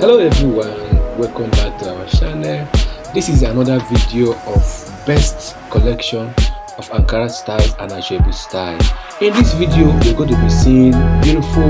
hello everyone. Welcome back to our channel. This is another video of best collection of ankara styles and asoebi style. In this video we're going to be seeing beautiful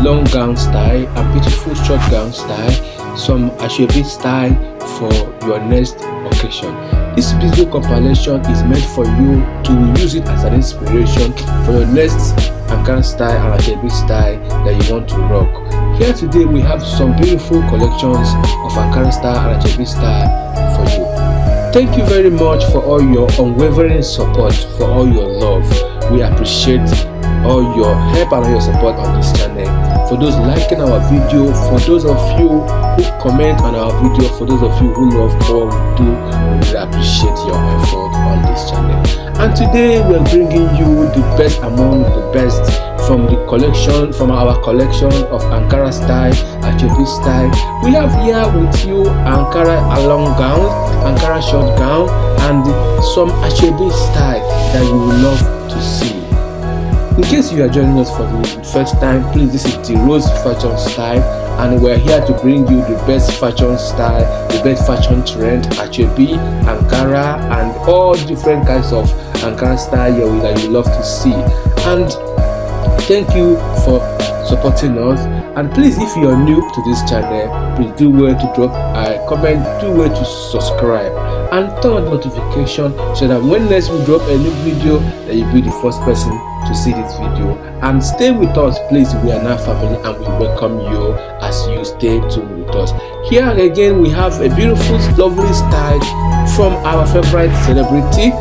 long gown style and beautiful short gown style some asoebi style for your next occasion. This video compilation is meant for you to use it as an inspiration for your next ankara style and asoebi style that you want to rock here today we have some beautiful collections of Ankara style and Asoebi style for you. Thank you very much for all your unwavering support, for all your love. We appreciate all your help and all your support on this channel. For those liking our video, for those of you who comment on our video, for those of you who love what we do, we really appreciate your effort on this channel. And today we're bringing you the best among the best from the collection from our collection of ankara style asoebi style. We have here with you ankara long gown ankara short gown and some asoebi style that you will love to see. In case you are joining us for the first time please this is the rose fashion style and we're here to bring you the best fashion style the best fashion trend asoebi ankara and all different kinds of ankara style that you love to see. And thank you for supporting us. And please if you are new to this channel please do well to drop a comment do well to subscribe and turn on notification so that when next we drop a new video that you'll be the first person to see this video. And stay with us please. We are now family and we welcome you as you stay tuned with us. Here again we have a beautiful lovely style from our favorite celebrity.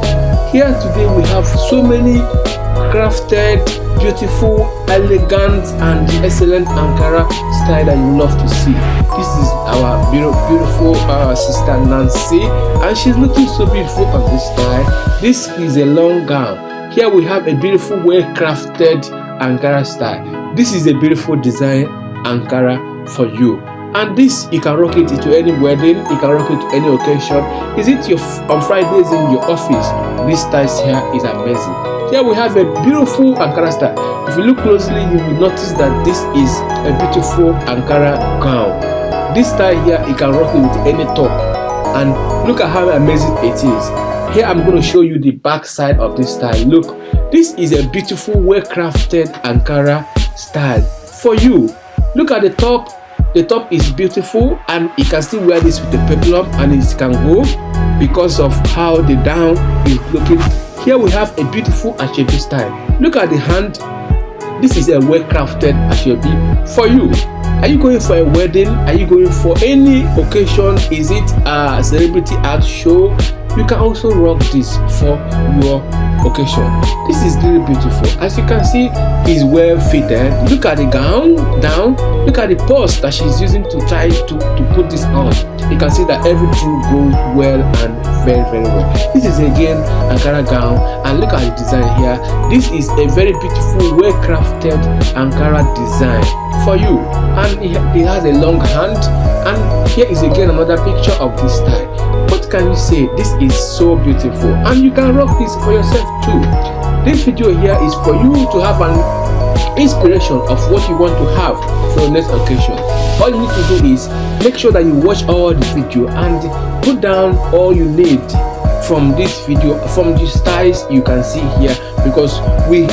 Here today we have so many crafted beautiful elegant and excellent ankara style that you love to see. This is our beautiful uh, sister nancy and she's looking so beautiful on this style. This is a long gown. Here we have a beautiful well crafted ankara style. This is a beautiful design ankara for you and this you can rock it to any wedding you can rock it to any occasion. Is it your on fridays in your office? This style here is amazing. Here we have a beautiful ankara style. If you look closely you will notice that this is a beautiful ankara gown. This style here you can rock it with any top. And look at how amazing it is. Here i'm going to show you the back side of this style. Look this is a beautiful well crafted ankara style. For you look at the top the top is beautiful and you can still wear this with the peplum and it can go because of how the down is looking. Here we have a beautiful asoebi style. Look at the hand. This is a well crafted asoebi for you. Are you going for a wedding? Are you going for any occasion? Is it a celebrity art show you can also rock this for your occasion. This is really beautiful. As you can see is well fitted. Look at the gown down. Look at the purse that she's using to try to to put this on. You can see that everything goes well and very very well. This is again ankara gown. And look at the design here. This is a very beautiful well crafted ankara design for you. And it has a long hand. And here is again another picture of this style what can you say? This is so beautiful. And you can rock this for yourself too. This video here is for you to have an inspiration of what you want to have for next occasion. All you need to do is make sure that you watch all the video and put down all you need from this video from the styles you can see here because we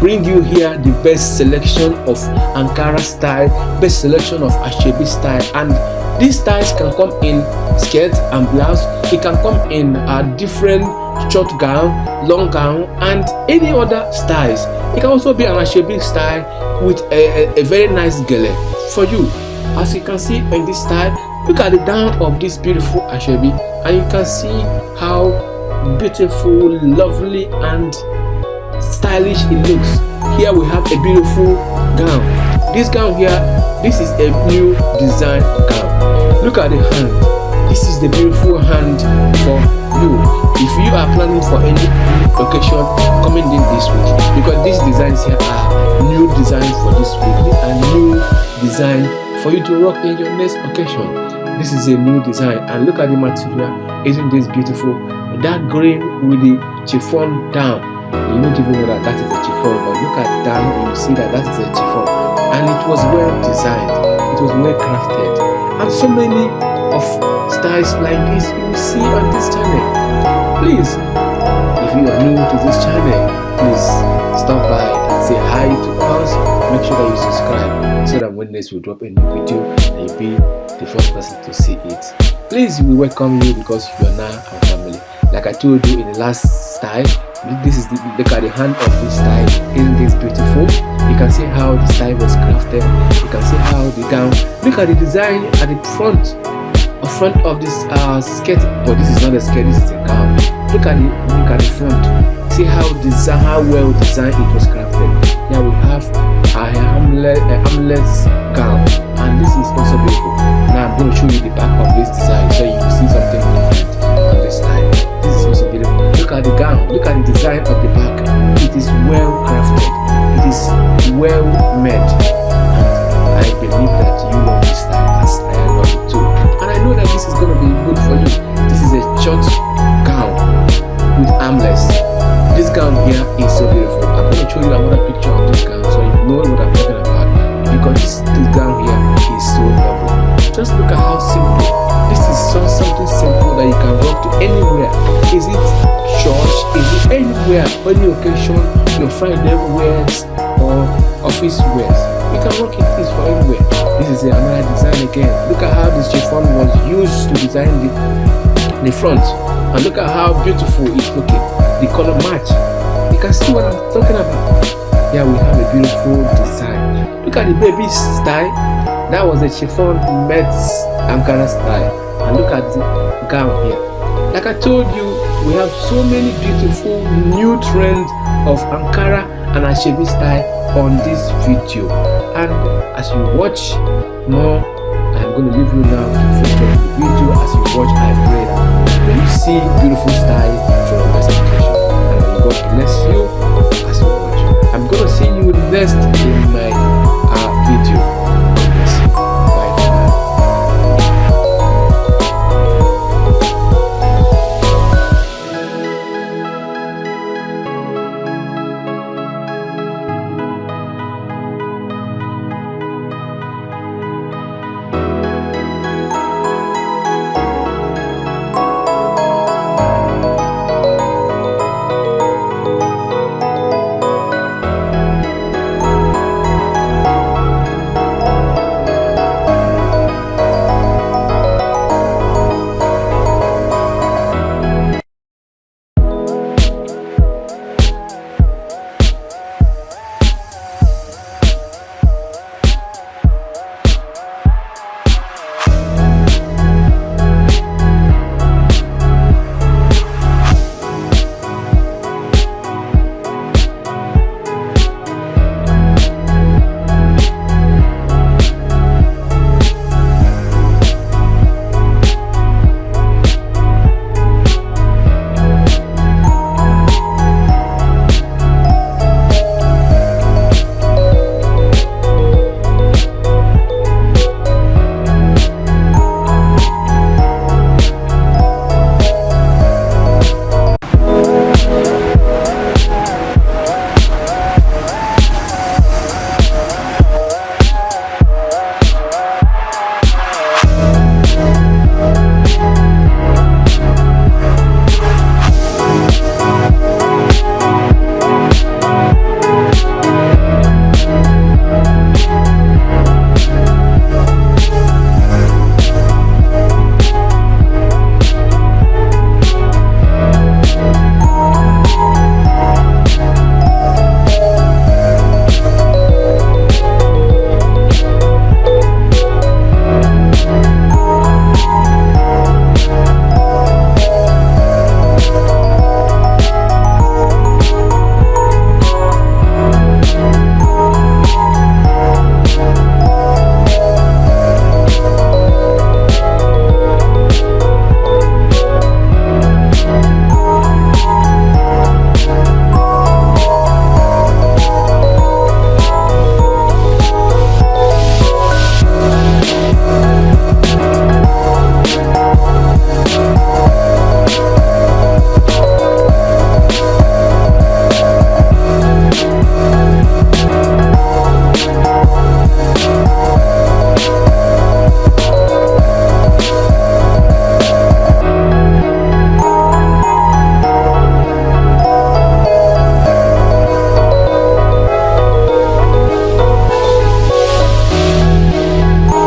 bring you here the best selection of ankara style best selection of asoebi style and these styles can come in skirt and blouse. It can come in a different short gown long gown and any other styles. It can also be an asoebi style with a, a, a very nice gele for you. As you can see in this style look at the down of this beautiful asoebi and you can see how beautiful lovely and stylish it looks. Here we have a beautiful gown. This gown here this is a new design gown look at the hand. This is the beautiful hand for you. If you are planning for any occasion coming in this week because these designs here are new designs for this week. A new design for you to rock in your next occasion. This is a new design and look at the material. Isn't this beautiful? That green with the chiffon down. You won't even know that that is a chiffon but look at down you see that that is a chiffon and it was well designed. It was well crafted. And so many of styles like this you will see on this channel. Please if you are new to this channel please stop by and say hi to us. Make sure that you subscribe so that when next we drop a new video you'll be the first person to see it. Please we welcome you because you are now our family. Like i told you in the last style this is the look at the hand of this style isn't this beautiful you can see how the style was crafted. You can see how the gown look at the design at the front the front of this uh skirt but this is not a skirt this is a gown. Look at the look at the front. See how design how well designed it was crafted. Here we have a hamlet a hamlet's gown and this is also beautiful. Now i'm going to show you the back of this design here is so beautiful. I'm going to show you another picture of this gown so you know what i'm talking about because this, this here. Is so lovely. Just look at how simple. This is so something simple that you can walk to anywhere. Is it church? Is it anywhere? Any occasion your friday wears or office wears. You can rock in this for anywhere. This is another design again. Look at how this chiffon was used to design the the front. And look at how beautiful it's looking. The color match can see what i'm talking about Yeah, we have a beautiful design. Look at the baby style. That was a chiffon met ankara style. And look at the gown here. Like i told you we have so many beautiful new trends of ankara and asoebi style on this video. And as you watch more i'm going to leave you now to feature the video. As you watch i pray that you see beautiful style